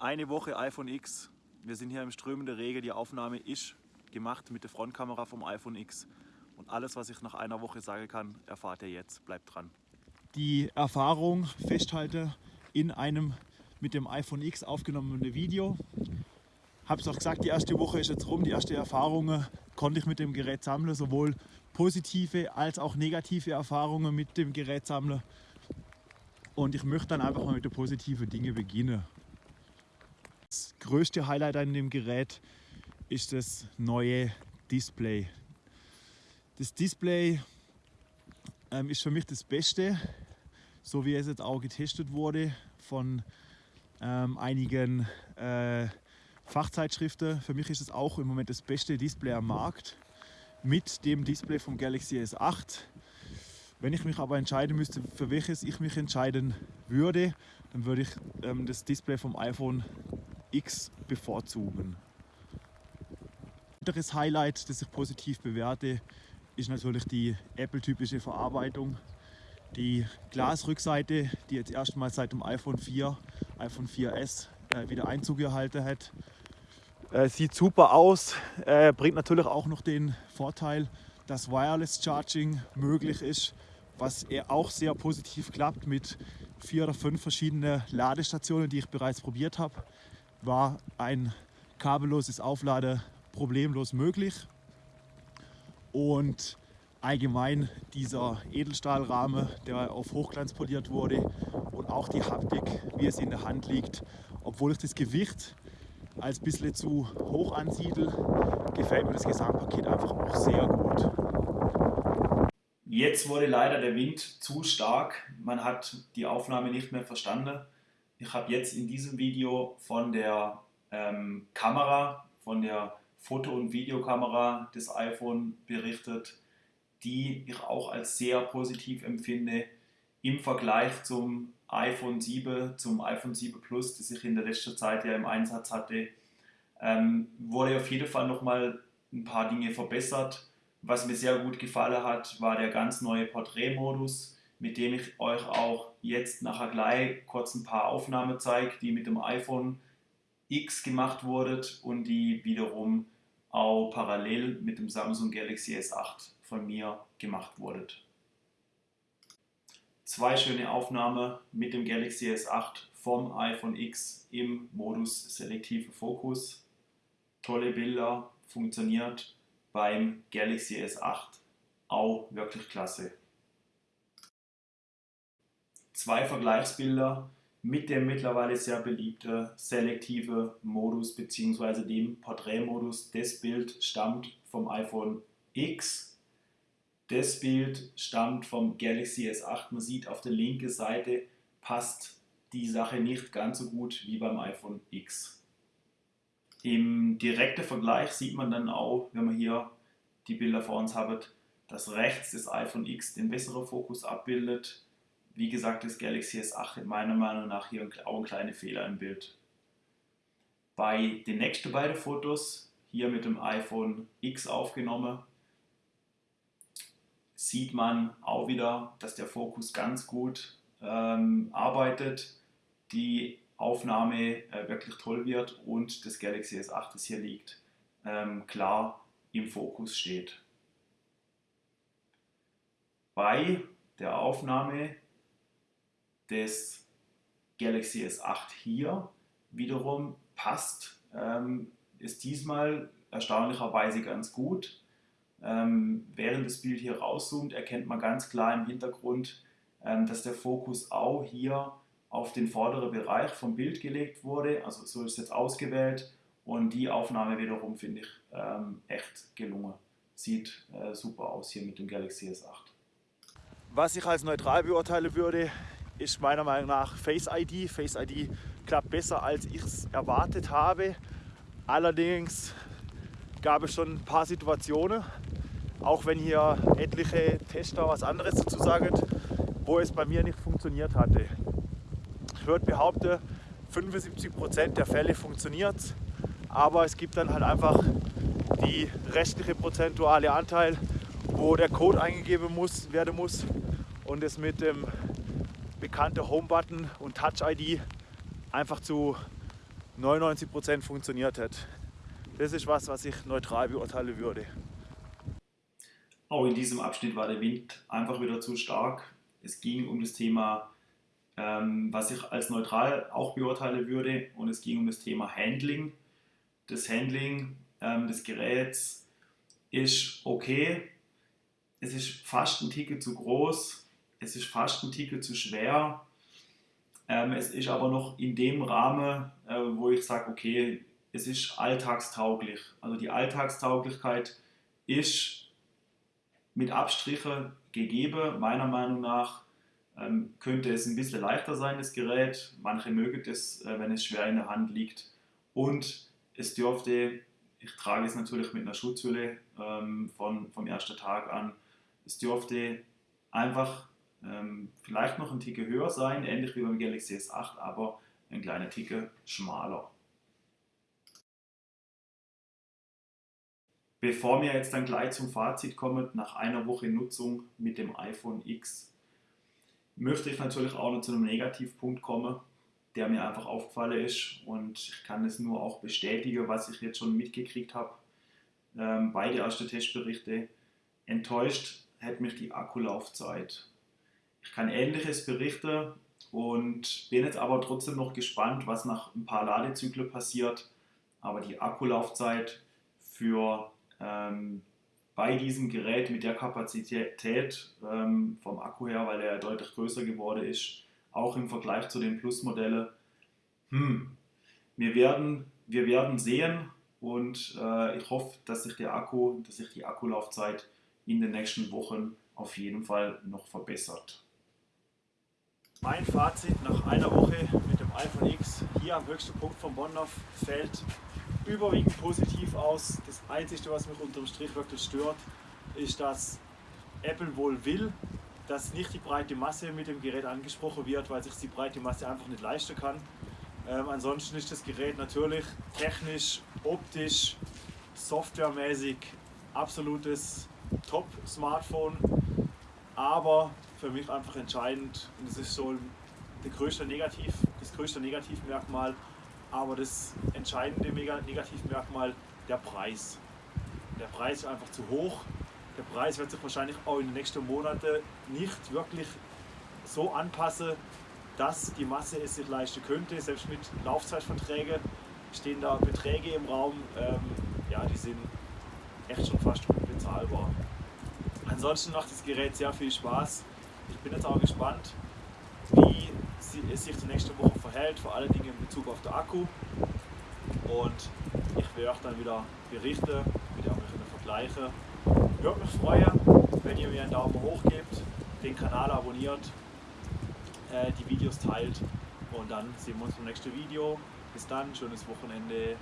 Eine Woche iPhone X. Wir sind hier im strömenden Regen. Die Aufnahme ist gemacht mit der Frontkamera vom iPhone X. Und alles, was ich nach einer Woche sagen kann, erfahrt ihr jetzt. Bleibt dran. Die Erfahrung festhalte in einem mit dem iPhone X aufgenommenen Video. Habe es auch gesagt, die erste Woche ist jetzt rum. Die ersten Erfahrungen konnte ich mit dem Gerät sammeln, sowohl positive als auch negative Erfahrungen mit dem Gerät sammeln. Und ich möchte dann einfach mal mit den positiven Dingen beginnen. Größte Highlight an dem Gerät ist das neue Display. Das Display ähm, ist für mich das Beste, so wie es jetzt auch getestet wurde von ähm, einigen äh, Fachzeitschriften. Für mich ist es auch im Moment das beste Display am Markt mit dem Display vom Galaxy S8. Wenn ich mich aber entscheiden müsste, für welches ich mich entscheiden würde, dann würde ich ähm, das Display vom iPhone X bevorzugen. Ein weiteres Highlight, das ich positiv bewerte, ist natürlich die Apple-typische Verarbeitung. Die Glasrückseite, die jetzt erstmals seit dem iPhone 4, iPhone 4S äh, wieder Einzug gehalten hat. Äh, sieht super aus, äh, bringt natürlich auch noch den Vorteil, dass Wireless Charging möglich ist, was auch sehr positiv klappt mit vier oder fünf verschiedenen Ladestationen, die ich bereits probiert habe, war ein kabelloses Aufladen problemlos möglich. Und allgemein dieser Edelstahlrahmen, der auf Hochglanz poliert wurde und auch die Haptik, wie es in der Hand liegt, obwohl ich das Gewicht als ein bisschen zu hoch ansiedel, gefällt mir das Gesamtpaket einfach auch sehr gut. Jetzt wurde leider der Wind zu stark, man hat die Aufnahme nicht mehr verstanden. Ich habe jetzt in diesem Video von der ähm, Kamera, von der Foto- und Videokamera des iPhone berichtet, die ich auch als sehr positiv empfinde im Vergleich zum iPhone 7, zum iPhone 7 Plus, das ich in der letzten Zeit ja im Einsatz hatte, ähm, wurde auf jeden Fall nochmal ein paar Dinge verbessert. Was mir sehr gut gefallen hat, war der ganz neue Porträtmodus, mit dem ich euch auch jetzt nachher gleich kurz ein paar Aufnahmen zeige, die mit dem iPhone X gemacht wurden und die wiederum auch parallel mit dem Samsung Galaxy S8 von mir gemacht wurden. Zwei schöne Aufnahmen mit dem Galaxy S8 vom iPhone X im Modus selektive Fokus. Tolle Bilder, funktioniert beim Galaxy S8 auch wirklich klasse. Zwei Vergleichsbilder mit dem mittlerweile sehr beliebten selektive Modus bzw. dem Porträtmodus. Das Bild stammt vom iPhone X. Das Bild stammt vom Galaxy S8. Man sieht auf der linken Seite passt die Sache nicht ganz so gut wie beim iPhone X. Im direkten Vergleich sieht man dann auch, wenn man hier die Bilder vor uns hat, dass rechts das iPhone X den besseren Fokus abbildet wie gesagt, das Galaxy S8 hat meiner Meinung nach hier auch ein kleiner Fehler im Bild. Bei den nächsten beiden Fotos, hier mit dem iPhone X aufgenommen, sieht man auch wieder, dass der Fokus ganz gut ähm, arbeitet, die Aufnahme äh, wirklich toll wird und das Galaxy S8, das hier liegt, ähm, klar im Fokus steht. Bei der Aufnahme des Galaxy S8 hier wiederum passt, ähm, ist diesmal erstaunlicherweise ganz gut. Ähm, während das Bild hier rauszoomt, erkennt man ganz klar im Hintergrund, ähm, dass der Fokus auch hier auf den vorderen Bereich vom Bild gelegt wurde. Also so ist es jetzt ausgewählt und die Aufnahme wiederum finde ich ähm, echt gelungen. Sieht äh, super aus hier mit dem Galaxy S8. Was ich als neutral beurteilen würde, ist meiner Meinung nach Face ID. Face ID klappt besser, als ich es erwartet habe. Allerdings gab es schon ein paar Situationen, auch wenn hier etliche Tester was anderes dazu sagen, wo es bei mir nicht funktioniert hatte. Ich würde behaupten, 75% der Fälle funktioniert aber es gibt dann halt einfach die restliche prozentuale Anteil, wo der Code eingegeben muss, werden muss und es mit dem bekannte Home-Button und Touch-ID einfach zu 99% funktioniert hat. Das ist was, was ich neutral beurteilen würde. Auch in diesem Abschnitt war der Wind einfach wieder zu stark. Es ging um das Thema, ähm, was ich als neutral auch beurteilen würde, und es ging um das Thema Handling. Das Handling ähm, des Geräts ist okay. Es ist fast ein Ticket zu groß. Es ist fast ein Ticket zu schwer. Ähm, es ist aber noch in dem Rahmen, äh, wo ich sage, okay, es ist alltagstauglich. Also die Alltagstauglichkeit ist mit Abstriche gegeben. Meiner Meinung nach ähm, könnte es ein bisschen leichter sein, das Gerät. Manche mögen es, äh, wenn es schwer in der Hand liegt. Und es dürfte, ich trage es natürlich mit einer Schutzhülle ähm, von, vom ersten Tag an, es dürfte einfach ähm, vielleicht noch ein Ticke höher sein, ähnlich wie beim Galaxy S8, aber ein kleiner Ticke schmaler. Bevor wir jetzt dann gleich zum Fazit kommen, nach einer Woche Nutzung mit dem iPhone X, möchte ich natürlich auch noch zu einem Negativpunkt kommen, der mir einfach aufgefallen ist und ich kann es nur auch bestätigen, was ich jetzt schon mitgekriegt habe. Ähm, beide erste Testberichte enttäuscht hat mich die Akkulaufzeit. Ich kann ähnliches berichten und bin jetzt aber trotzdem noch gespannt, was nach ein paar Ladezyklen passiert. Aber die Akkulaufzeit für ähm, bei diesem Gerät mit der Kapazität ähm, vom Akku her, weil er deutlich größer geworden ist, auch im Vergleich zu den Plus-Modellen, hm, wir werden, wir werden sehen und äh, ich hoffe, dass sich der Akku, dass sich die Akkulaufzeit in den nächsten Wochen auf jeden Fall noch verbessert. Mein Fazit nach einer Woche mit dem iPhone X hier am höchsten Punkt von Bonhoff fällt überwiegend positiv aus. Das Einzige, was mich unterm Strich wirklich stört, ist, dass Apple wohl will, dass nicht die breite Masse mit dem Gerät angesprochen wird, weil sich die breite Masse einfach nicht leisten kann. Ähm, ansonsten ist das Gerät natürlich technisch, optisch, softwaremäßig absolutes Top-Smartphone, aber für mich einfach entscheidend und das ist so der größte Negativ, das größte Negativmerkmal, aber das entscheidende Negativmerkmal der Preis. Der Preis ist einfach zu hoch. Der Preis wird sich wahrscheinlich auch in den nächsten Monaten nicht wirklich so anpassen, dass die Masse es sich leisten könnte. Selbst mit Laufzeitverträgen stehen da Beträge im Raum, ähm, ja, die sind echt schon fast unbezahlbar. Ansonsten macht das Gerät sehr viel Spaß. Ich bin jetzt auch gespannt, wie es sich die nächste Woche verhält, vor allen Dingen in Bezug auf den Akku. Und ich werde euch dann wieder berichten, wieder auch vergleichen. Würde mich freuen, wenn ihr mir einen Daumen hoch gebt, den Kanal abonniert, äh, die Videos teilt und dann sehen wir uns im nächsten Video. Bis dann, schönes Wochenende.